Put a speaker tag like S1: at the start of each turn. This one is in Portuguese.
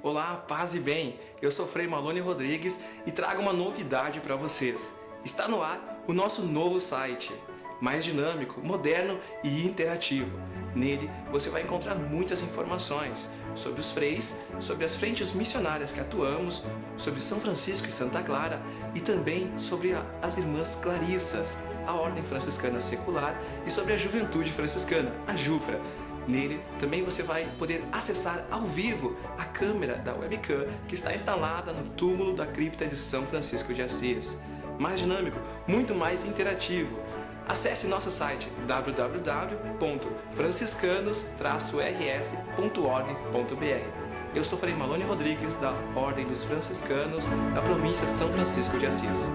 S1: Olá, paz e bem! Eu sou Frei Malone Rodrigues e trago uma novidade para vocês. Está no ar o nosso novo site, mais dinâmico, moderno e interativo. Nele você vai encontrar muitas informações sobre os freis, sobre as frentes missionárias que atuamos, sobre São Francisco e Santa Clara e também sobre as Irmãs Clarissas, a Ordem Franciscana Secular e sobre a Juventude Franciscana, a JUFRA. Nele também você vai poder acessar ao vivo a câmera da webcam que está instalada no túmulo da cripta de São Francisco de Assis. Mais dinâmico, muito mais interativo. Acesse nosso site www.franciscanos-rs.org.br. Eu sou Frei Malone Rodrigues, da Ordem dos Franciscanos, da província São Francisco de Assis.